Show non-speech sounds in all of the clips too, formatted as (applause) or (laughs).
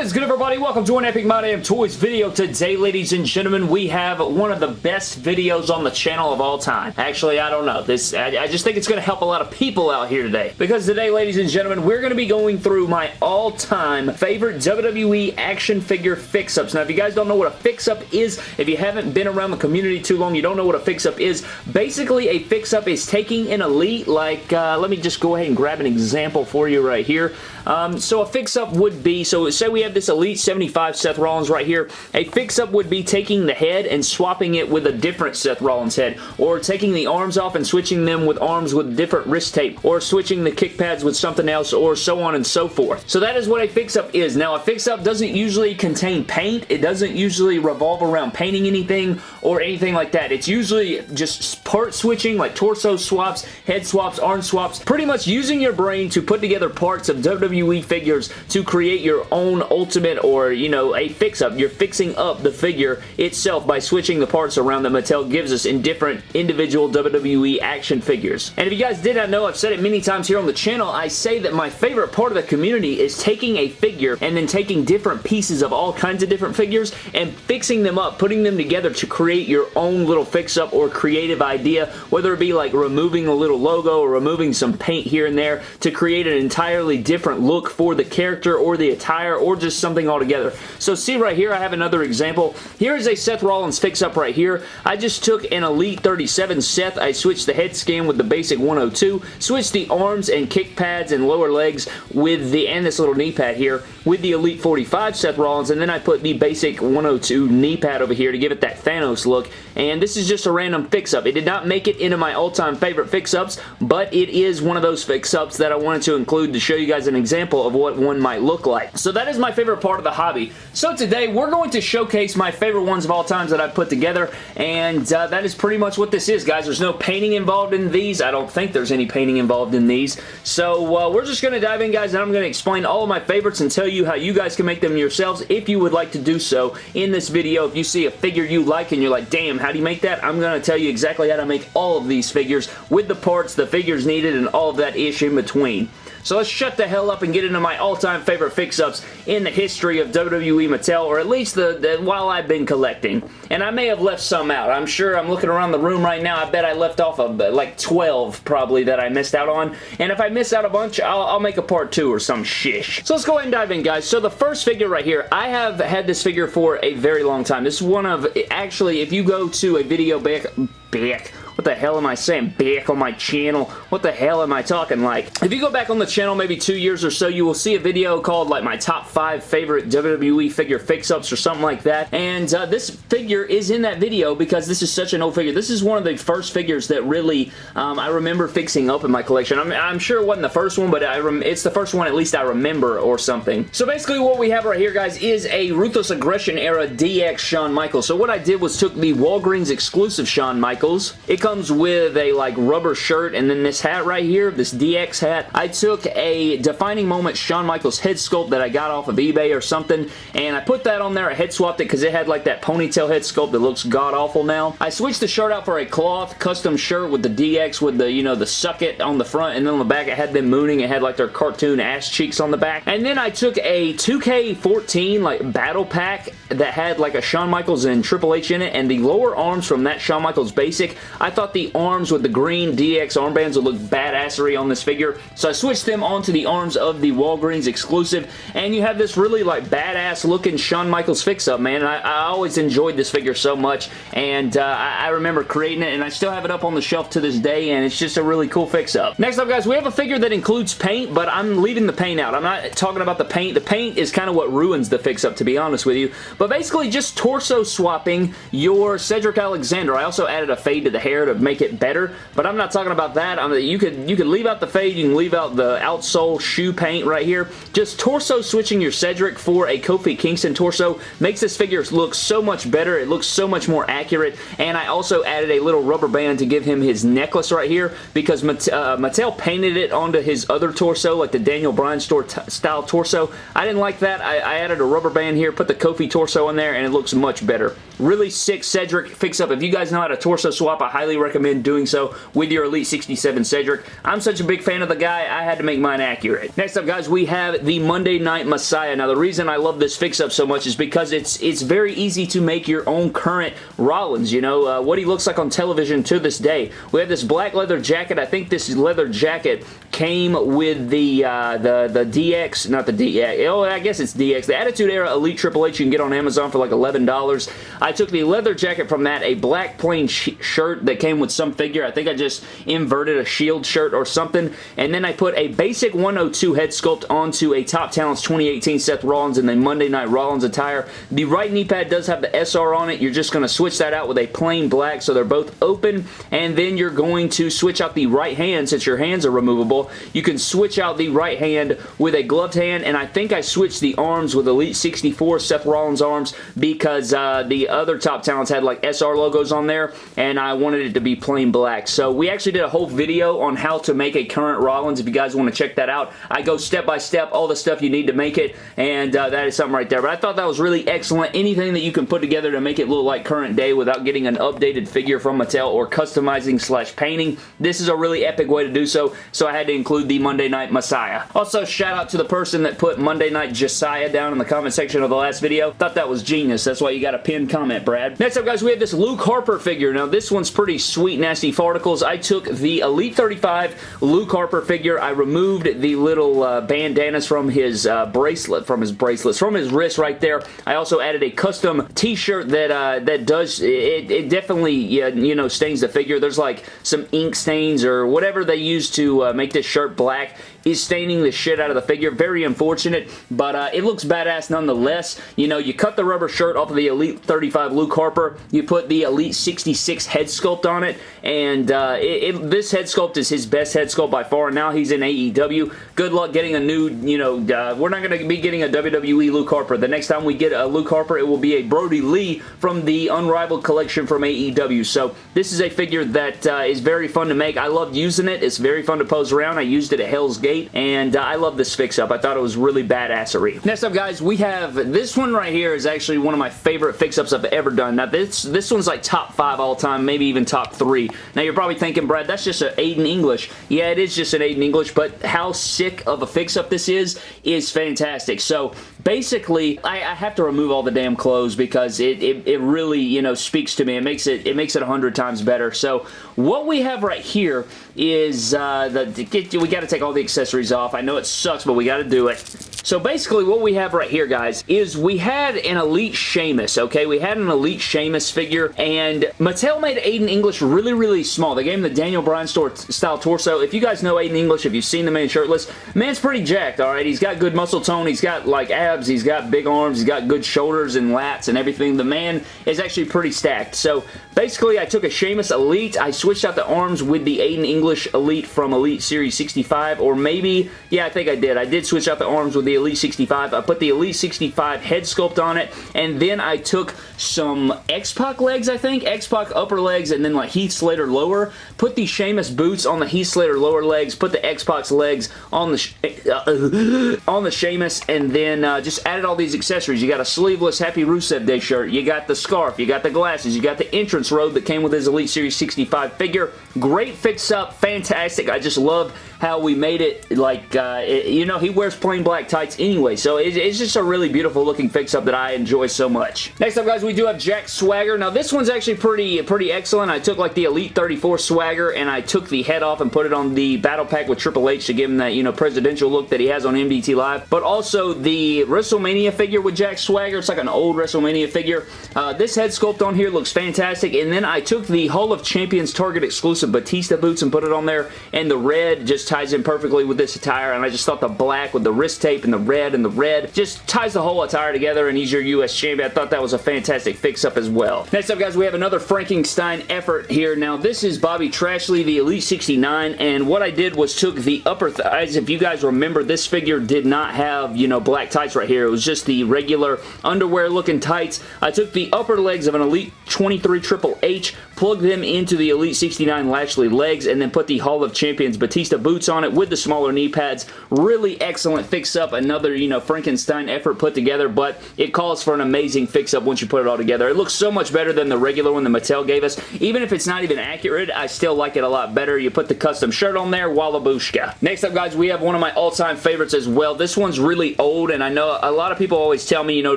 What is good everybody? Welcome to an Epic My Damn Toys video. Today, ladies and gentlemen, we have one of the best videos on the channel of all time. Actually, I don't know. This I, I just think it's going to help a lot of people out here today. Because today, ladies and gentlemen, we're going to be going through my all-time favorite WWE action figure fix-ups. Now, if you guys don't know what a fix-up is, if you haven't been around the community too long, you don't know what a fix-up is. Basically, a fix-up is taking an elite, like, uh, let me just go ahead and grab an example for you right here. Um, so a fix-up would be, so say we have this Elite 75 Seth Rollins right here. A fix-up would be taking the head and swapping it with a different Seth Rollins head, or taking the arms off and switching them with arms with different wrist tape, or switching the kick pads with something else, or so on and so forth. So that is what a fix-up is. Now, a fix-up doesn't usually contain paint. It doesn't usually revolve around painting anything or anything like that. It's usually just part switching, like torso swaps, head swaps, arm swaps, pretty much using your brain to put together parts of WWE figures to create your own ultimate or, you know, a fix-up. You're fixing up the figure itself by switching the parts around that Mattel gives us in different individual WWE action figures. And if you guys did not know, I've said it many times here on the channel, I say that my favorite part of the community is taking a figure and then taking different pieces of all kinds of different figures and fixing them up, putting them together to create your own little fix-up or creative idea, whether it be like removing a little logo or removing some paint here and there to create an entirely different look for the character or the attire or just something altogether. So see right here, I have another example. Here is a Seth Rollins fix-up right here. I just took an Elite 37 Seth. I switched the head scan with the basic 102, switched the arms and kick pads and lower legs with the, and this little knee pad here, with the Elite 45 Seth Rollins, and then I put the basic 102 knee pad over here to give it that Thanos look, and this is just a random fix-up. It did not make it into my all-time favorite fix-ups, but it is one of those fix-ups that I wanted to include to show you guys an example of what one might look like. So that is my favorite part of the hobby. So today, we're going to showcase my favorite ones of all times that I've put together, and uh, that is pretty much what this is, guys. There's no painting involved in these. I don't think there's any painting involved in these. So uh, we're just going to dive in, guys, and I'm going to explain all of my favorites and tell you how you guys can make them yourselves if you would like to do so in this video. If you see a figure you like and you're like, damn, how do you make that? I'm going to tell you exactly how to make all of these figures with the parts, the figures needed, and all of that ish in between. So let's shut the hell up and get into my all-time favorite fix-ups in the history of WWE Mattel, or at least the, the, while I've been collecting. And I may have left some out. I'm sure I'm looking around the room right now. I bet I left off of uh, like 12 probably that I missed out on. And if I miss out a bunch, I'll, I'll make a part two or some shish. So let's go ahead and dive in, guys. So the first figure right here, I have had this figure for a very long time. This is one of, actually, if you go to a video back, back, what the hell am I saying? Back on my channel. What the hell am I talking like? If you go back on the channel maybe two years or so, you will see a video called like my top five favorite WWE figure fix-ups or something like that. And uh, this figure is in that video because this is such an old figure. This is one of the first figures that really um, I remember fixing up in my collection. I'm, I'm sure it wasn't the first one, but it's the first one at least I remember or something. So basically what we have right here, guys, is a Ruthless Aggression era DX Shawn Michaels. So what I did was took the Walgreens exclusive Shawn Michaels. It comes comes with a like rubber shirt and then this hat right here, this DX hat. I took a Defining Moment Shawn Michaels head sculpt that I got off of eBay or something and I put that on there. I head swapped it because it had like that ponytail head sculpt that looks god-awful now. I switched the shirt out for a cloth custom shirt with the DX with the, you know, the suck it on the front and then on the back it had them mooning. It had like their cartoon ass cheeks on the back. And then I took a 2K14 like battle pack that had like a Shawn Michaels and Triple H in it and the lower arms from that Shawn Michaels basic. I thought thought the arms with the green DX armbands would look badassery on this figure, so I switched them onto the arms of the Walgreens exclusive, and you have this really like badass looking Shawn Michaels fix-up, man. I, I, always enjoyed this figure so much, and uh, I, I, remember creating it, and I still have it up on the shelf to this day, and it's just a really cool fix-up. Next up, guys, we have a figure that includes paint, but I'm leaving the paint out. I'm not talking about the paint. The paint is kind of what ruins the fix-up, to be honest with you, but basically just torso swapping your Cedric Alexander. I also added a fade to the hair to make it better, but I'm not talking about that. I mean, you could you could leave out the fade, you can leave out the outsole shoe paint right here. Just torso switching your Cedric for a Kofi Kingston torso makes this figure look so much better. It looks so much more accurate, and I also added a little rubber band to give him his necklace right here because uh, Mattel painted it onto his other torso, like the Daniel Bryan store style torso. I didn't like that. I, I added a rubber band here, put the Kofi torso in there, and it looks much better. Really sick Cedric fix-up. If you guys know how to torso swap, I highly recommend doing so with your Elite 67 Cedric. I'm such a big fan of the guy, I had to make mine accurate. Next up, guys, we have the Monday Night Messiah. Now, the reason I love this fix-up so much is because it's it's very easy to make your own current Rollins, you know, uh, what he looks like on television to this day. We have this black leather jacket. I think this leather jacket came with the uh, the the DX, not the DX, oh, I guess it's DX, the Attitude Era Elite Triple H you can get on Amazon for like $11. I took the leather jacket from that, a black plain shirt that came with some figure. I think I just inverted a Shield shirt or something, and then I put a basic 102 head sculpt onto a Top Talents 2018 Seth Rollins and the Monday Night Rollins attire. The right knee pad does have the SR on it. You're just going to switch that out with a plain black so they're both open, and then you're going to switch out the right hand since your hands are removable. You can switch out the right hand with a gloved hand, and I think I switched the arms with Elite 64 Seth Rollins arms because uh, the other Top Talents had like SR logos on there, and I wanted it to be plain black. So we actually did a whole video on how to make a current Rollins if you guys want to check that out. I go step by step, all the stuff you need to make it, and uh, that is something right there. But I thought that was really excellent. Anything that you can put together to make it look like current day without getting an updated figure from Mattel or customizing slash painting, this is a really epic way to do so, so I had to include the Monday Night Messiah. Also, shout out to the person that put Monday Night Josiah down in the comment section of the last video. Thought that was genius. That's why you got a pinned comment, Brad. Next up, guys, we have this Luke Harper figure. Now, this one's pretty sweet, nasty farticles. I took the Elite 35 Luke Harper figure. I removed the little uh, bandanas from his uh, bracelet, from his bracelets, from his wrist right there. I also added a custom t-shirt that uh, that does, it, it definitely, you know, stains the figure. There's like some ink stains or whatever they use to uh, make this shirt black is staining the shit out of the figure. Very unfortunate, but uh, it looks badass nonetheless. You know, you cut the rubber shirt off of the Elite 35 Luke Harper, you put the Elite 66 head sculpt on it, and uh, it, it, this head sculpt is his best head sculpt by far, and now he's in AEW. Good luck getting a new, you know, uh, we're not going to be getting a WWE Luke Harper. The next time we get a Luke Harper, it will be a Brodie Lee from the Unrivaled collection from AEW. So this is a figure that uh, is very fun to make. I love using it. It's very fun to pose around. I used it at Hell's Gate and uh, I love this fix-up. I thought it was really badassery. Next up, guys, we have this one right here is actually one of my favorite fix-ups I've ever done. Now, this, this one's like top five all time, maybe even top three. Now, you're probably thinking, Brad, that's just an Aiden English. Yeah, it is just an Aiden English, but how sick of a fix-up this is, is fantastic. So, basically, I, I, have to remove all the damn clothes because it, it, it really, you know, speaks to me. It makes it, it makes it a hundred times better. So, what we have right here is uh, the, we got to take all the accessories off. I know it sucks, but we got to do it. So basically what we have right here, guys, is we had an Elite Sheamus, okay? We had an Elite Sheamus figure, and Mattel made Aiden English really, really small. They gave him the Daniel Bryan store style torso. If you guys know Aiden English, if you've seen the man shirtless, man's pretty jacked, all right? He's got good muscle tone. He's got, like, abs. He's got big arms. He's got good shoulders and lats and everything. The man is actually pretty stacked. So basically, I took a Sheamus Elite. I switched out the arms with the Aiden English Elite from Elite Series 65, or maybe, yeah, I think I did. I did switch out the arms with the Elite 65. I put the Elite 65 head sculpt on it, and then I took some X-Pac legs, I think, X-Pac upper legs, and then like Heath Slater lower. Put the Sheamus boots on the Heath Slater lower legs, put the X-Pac's legs on the uh, (laughs) on the Sheamus, and then uh, just added all these accessories. You got a sleeveless Happy Rusev Day shirt, you got the scarf, you got the glasses, you got the entrance robe that came with his Elite Series 65 figure. Great fix-up, fantastic. I just love how we made it like, uh, it, you know, he wears plain black tights anyway, so it, it's just a really beautiful looking fix-up that I enjoy so much. Next up, guys, we do have Jack Swagger. Now, this one's actually pretty, pretty excellent. I took like the Elite 34 Swagger, and I took the head off and put it on the Battle Pack with Triple H to give him that, you know, presidential look that he has on MDT Live, but also the WrestleMania figure with Jack Swagger. It's like an old WrestleMania figure. Uh, this head sculpt on here looks fantastic, and then I took the Hall of Champions Target exclusive Batista boots and put it on there, and the red just ties in perfectly with this attire, and I just thought the black with the wrist tape and the red and the red just ties the whole attire together, and he's your U.S. champion. I thought that was a fantastic fix-up as well. Next up, guys, we have another Frankenstein effort here. Now, this is Bobby Trashley, the Elite 69, and what I did was took the upper thighs. If you guys remember, this figure did not have, you know, black tights right here. It was just the regular underwear-looking tights. I took the upper legs of an Elite 23 Triple H, plugged them into the Elite 69 Lashley legs, and then put the Hall of Champions Batista boots boots on it with the smaller knee pads. Really excellent fix-up. Another, you know, Frankenstein effort put together, but it calls for an amazing fix-up once you put it all together. It looks so much better than the regular one that Mattel gave us. Even if it's not even accurate, I still like it a lot better. You put the custom shirt on there, Wallabushka. Next up, guys, we have one of my all-time favorites as well. This one's really old, and I know a lot of people always tell me, you know,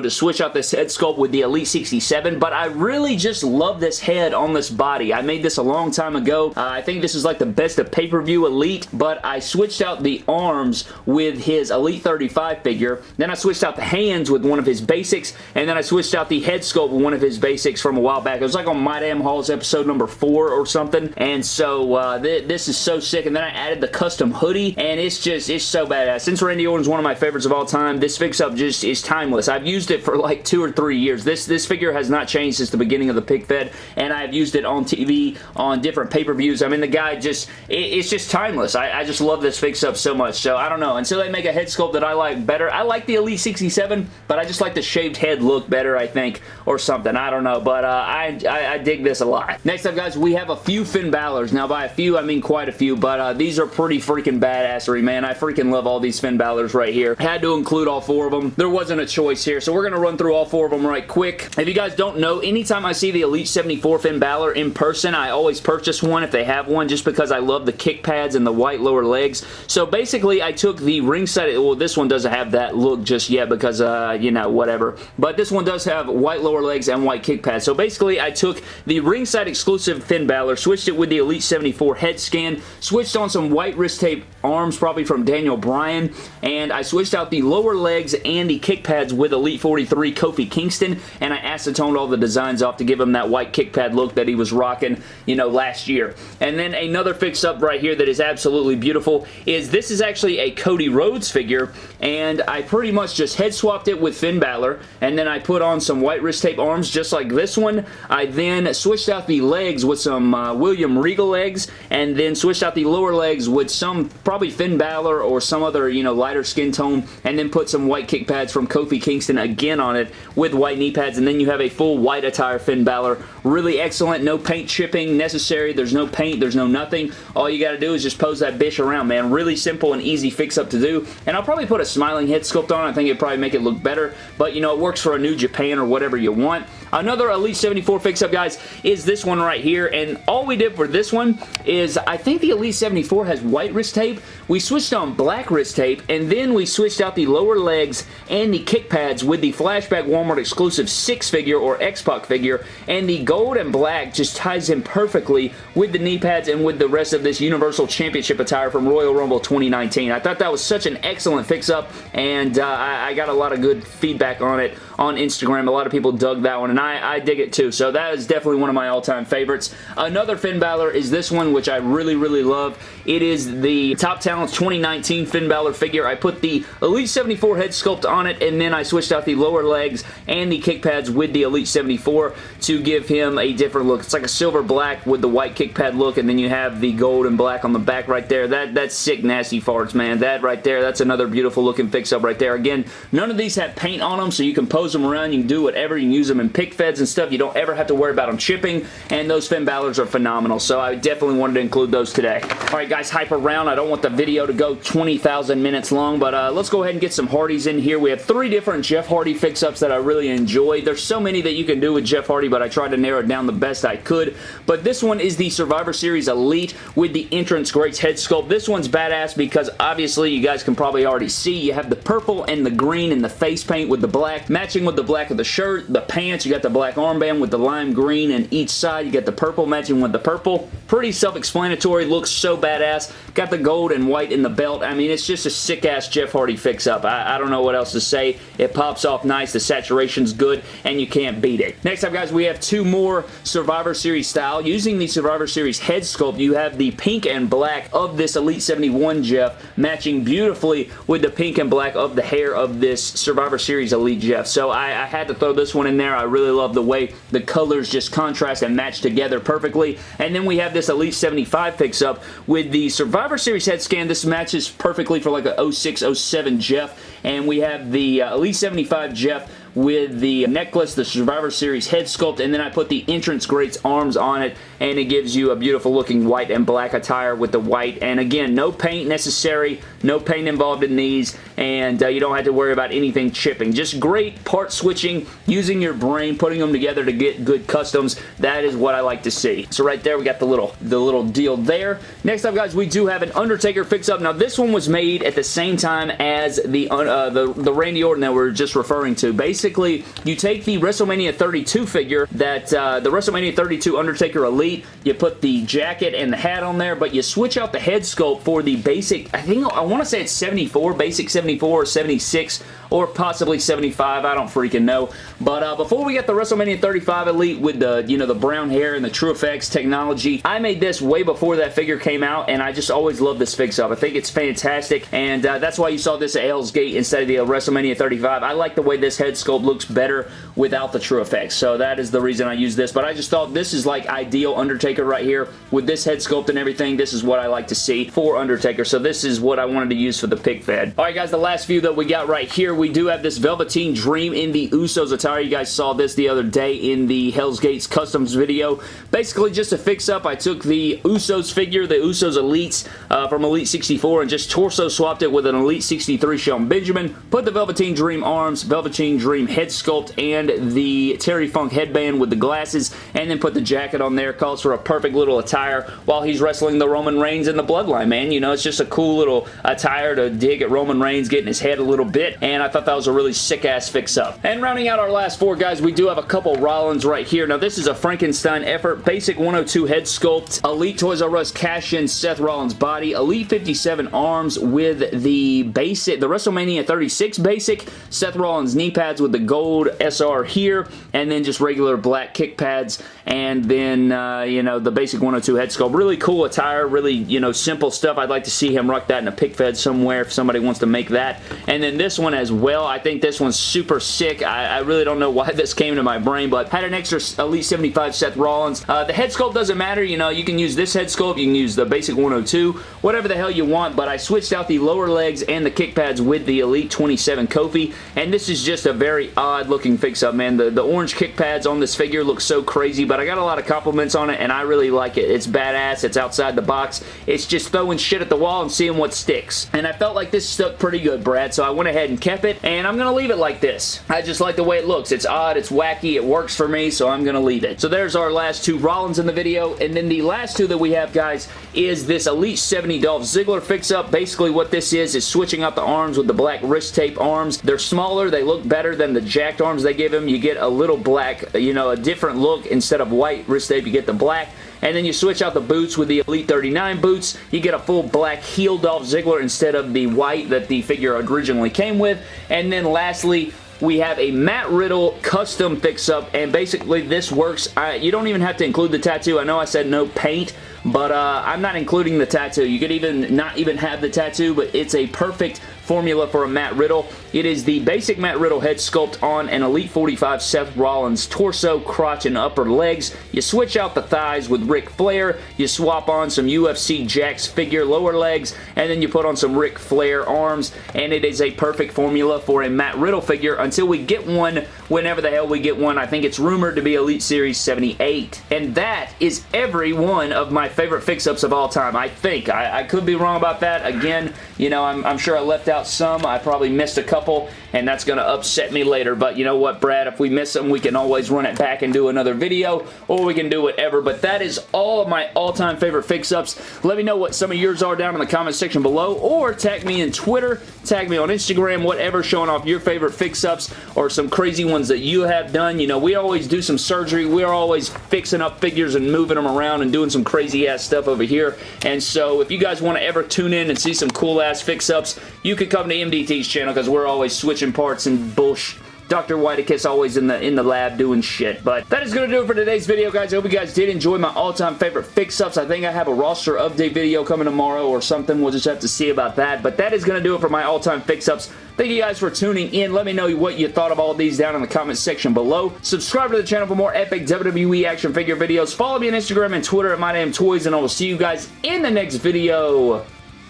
to switch out this head sculpt with the Elite 67, but I really just love this head on this body. I made this a long time ago. Uh, I think this is like the best of pay-per-view Elite, but I switched out the arms with his Elite 35 figure. Then I switched out the hands with one of his basics, and then I switched out the head sculpt with one of his basics from a while back. It was like on My Damn Halls episode number 4 or something, and so uh, th this is so sick. And then I added the custom hoodie, and it's just, it's so badass. Since Randy Orton's one of my favorites of all time, this fix-up just is timeless. I've used it for like two or three years. This, this figure has not changed since the beginning of the pick fed, and I've used it on TV, on different pay-per-views. I mean, the guy just, it, it's just timeless. I, I just love this fix-up so much, so I don't know. Until they make a head sculpt that I like better, I like the Elite 67, but I just like the shaved head look better, I think, or something. I don't know, but uh, I, I, I, dig this a lot. Next up, guys, we have a few Finn Balor's. Now, by a few, I mean quite a few, but uh, these are pretty freaking badassery, man. I freaking love all these Finn Balor's right here. Had to include all four of them. There wasn't a choice here, so we're going to run through all four of them right quick. If you guys don't know, anytime I see the Elite 74 Finn Balor in person, I always purchase one if they have one just because I love the kick pads and the white lower legs. So basically, I took the ringside, well, this one doesn't have that look just yet because, uh, you know, whatever. But this one does have white lower legs and white kick pads. So basically, I took the ringside exclusive Finn Balor, switched it with the Elite 74 head scan, switched on some white wrist tape arms, probably from Daniel Bryan, and I switched out the lower legs and the kick pads with Elite 43 Kofi Kingston, and I acetoned all the designs off to give him that white kick pad look that he was rocking, you know, last year. And then another fix-up right here that is absolutely beautiful is this is actually a Cody Rhodes figure, and I pretty much just head swapped it with Finn Balor, and then I put on some white wrist tape arms just like this one. I then switched out the legs with some uh, William Regal legs, and then switched out the lower legs with some probably Finn Balor or some other, you know, lighter skin tone, and then put some white kick pads from Kofi Kingston again on it with white knee pads, and then you have a full white attire Finn Balor. Really excellent. No paint chipping necessary. There's no paint. There's no nothing. All you got to do is just pose that bitch around, man. Really simple and easy fix-up to do, and I'll probably put a smiling head sculpt on. I think it'd probably make it look better, but, you know, it works for a New Japan or whatever you want. Another Elite 74 fix-up, guys, is this one right here, and all we did for this one is I think the Elite 74 has white wrist tape. We switched on black wrist tape, and then we switched out the lower legs and the kick pads with the Flashback Walmart exclusive Syxx figure or X-Pac figure, and the gold and black just ties in perfectly with the knee pads and with the rest of this Universal Championship attire from Royal Rumble 2019. I thought that was such an excellent fix-up, and uh, I, I got a lot of good feedback on it on Instagram. A lot of people dug that one, and I, I dig it too. So that is definitely one of my all-time favorites. Another Finn Balor is this one, which I really, really love. It is the Top Talents 2019 Finn Balor figure. I put the Elite 74 head sculpt on it, and then I switched out the lower legs and the kick pads with the Elite 74 to give him a different look. It's like a silver black with the white kick pad look, and then you have the gold and black on the back right there. That That's sick, nasty farts, man. That right there, that's another beautiful looking fix-up right there. Again, none of these have paint on them, so you can pose them around. You can do whatever. You can use them in feds and stuff. You don't ever have to worry about them chipping, and those Finn Balor's are phenomenal, so I definitely wanted to include those today. Alright guys, hype around. I don't want the video to go 20,000 minutes long, but uh, let's go ahead and get some Hardys in here. We have three different Jeff Hardy fix-ups that I really enjoy. There's so many that you can do with Jeff Hardy, but I tried to narrow down the best I could. But this one is the Survivor Series Elite with the Entrance Greats head sculpt. This one's badass because obviously you guys can probably already see you have the purple and the green and the face paint with the black matching with the black of the shirt, the pants, you got the black armband with the lime green and each side, you got the purple matching with the purple. Pretty self-explanatory, looks so badass. Got the gold and white in the belt. I mean, it's just a sick-ass Jeff Hardy fix-up. I, I don't know what else to say. It pops off nice, the saturation's good, and you can't beat it. Next up, guys, we have two more Survivor Series style. Using the Survivor Series head sculpt, you have the pink and black of this Elite 71 Jeff matching beautifully with the pink and black of the hair of this Survivor Series Elite Jeff. So I, I had to throw this one in there. I really love the way the colors just contrast and match together perfectly. And then we have this Elite 75 fix-up with the Survivor Series head scan. This matches perfectly for like a 06, 07 Jeff. And we have the uh, Elite 75 Jeff with the necklace, the Survivor Series head sculpt, and then I put the entrance greats arms on it, and it gives you a beautiful looking white and black attire with the white, and again, no paint necessary, no paint involved in these, and uh, you don't have to worry about anything chipping. Just great part switching, using your brain, putting them together to get good customs. That is what I like to see. So right there, we got the little, the little deal there. Next up, guys, we do have an Undertaker fix-up. Now, this one was made at the same time as the, uh, the, the Randy Orton that we're just referring to. Basically, you take the WrestleMania 32 figure that uh, the WrestleMania 32 Undertaker Elite, you put the jacket and the hat on there, but you switch out the head sculpt for the basic, I think, I want to say it's 74, basic 74 or 76 or possibly 75. I don't freaking know. But uh, before we get the WrestleMania 35 Elite with the, you know, the brown hair and the True Effects technology, I made this way before that figure came out, and I just always love this fix-up. I think it's fantastic, and uh, that's why you saw this at Hell's Gate instead of the WrestleMania 35. I like the way this head sculpt looks better without the true effects. so that is the reason I use this, but I just thought this is like ideal Undertaker right here. With this head sculpt and everything, this is what I like to see for Undertaker, so this is what I wanted to use for the pick fed. Alright guys, the last few that we got right here, we do have this Velveteen Dream in the Usos attire. You guys saw this the other day in the Hell's Gates Customs video. Basically, just a fix-up, I took the Usos figure, the Usos Elites uh, from Elite 64, and just torso swapped it with an Elite 63 Shelton Benjamin, put the Velveteen Dream arms, Velveteen Dream head sculpt, and the Terry Funk headband with the glasses, and then put the jacket on there. Calls for a perfect little attire while he's wrestling the Roman Reigns in the Bloodline, man. You know, it's just a cool little attire to dig at Roman Reigns, getting his head a little bit, and I thought that was a really sick-ass fix-up. And rounding out our last four, guys, we do have a couple Rollins right here. Now, this is a Frankenstein effort. Basic 102 head sculpt. Elite Toys R Us cash-in Seth Rollins body. Elite 57 arms with the basic, the WrestleMania 36 basic. Seth Rollins knee pads with the gold SR here, and then just regular black kick pads, and then, uh, you know, the basic 102 head sculpt. Really cool attire, really, you know, simple stuff. I'd like to see him rock that in a pick fed somewhere if somebody wants to make that. And then this one as well. I think this one's super sick. I, I really don't know why (laughs) this came to my brain, but had an extra Elite 75 Seth Rollins. Uh, the head sculpt doesn't matter. You know, you can use this head sculpt. You can use the basic 102, whatever the hell you want, but I switched out the lower legs and the kick pads with the Elite 27 Kofi, and this is just a very odd looking fix-up, man. The, the orange kick pads on this figure look so crazy, but I got a lot of compliments on it, and I really like it. It's badass. It's outside the box. It's just throwing shit at the wall and seeing what sticks. And I felt like this stuck pretty good, Brad, so I went ahead and kept it, and I'm going to leave it like this. I just like the way it looks. It's odd, it's wacky, it works for me, so I'm going to leave it. So there's our last two Rollins in the video, and then the last two that we have, guys, is this Elite 70 Dolph Ziggler fix-up. Basically what this is, is switching out the arms with the black wrist tape arms. They're smaller, they look better than the jacked arms they give him. You get a little black, you know, a different look. Instead of white wrist tape, you get the black and then you switch out the boots with the Elite 39 boots. You get a full black heel Dolph Ziggler instead of the white that the figure originally came with. And then lastly, we have a Matt Riddle custom fix-up, and basically this works. You don't even have to include the tattoo. I know I said no paint, but uh, I'm not including the tattoo. You could even not even have the tattoo, but it's a perfect formula for a Matt Riddle. It is the basic Matt Riddle head sculpt on an Elite 45 Seth Rollins torso, crotch, and upper legs. You switch out the thighs with Ric Flair. You swap on some UFC Jakks figure lower legs, and then you put on some Ric Flair arms, and it is a perfect formula for a Matt Riddle figure until we get one whenever the hell we get one. I think it's rumored to be Elite Series 78. And that is every one of my favorite fix-ups of all time, I think. I, I, could be wrong about that. Again, you know, I'm, I'm sure I left out some. I probably missed a couple, and that's going to upset me later. But you know what, Brad? If we miss them, we can always run it back and do another video, or we can do whatever. But that is all of my all-time favorite fix-ups. Let me know what some of yours are down in the comment section below, or tag me in Twitter, tag me on Instagram, whatever, showing off your favorite fix-ups or some crazy ones that you have done. You know, we always do some surgery. We're always fixing up figures and moving them around and doing some crazy-ass stuff over here. And so if you guys want to ever tune in and see some cool-ass fix-ups, you can come to MDT's channel because we're always switching parts and bullshit Dr. Whitekiss always in the in the lab doing shit. But that is going to do it for today's video, guys. I hope you guys did enjoy my all-time favorite fix-ups. I think I have a roster update video coming tomorrow or something. We'll just have to see about that. But that is going to do it for my all-time fix-ups. Thank you guys for tuning in. Let me know what you thought of all these down in the comment section below. Subscribe to the channel for more epic WWE action figure videos. Follow me on Instagram and Twitter at MyDamnToys, and I will see you guys in the next video.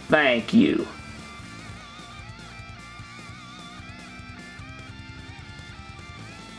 Thank you.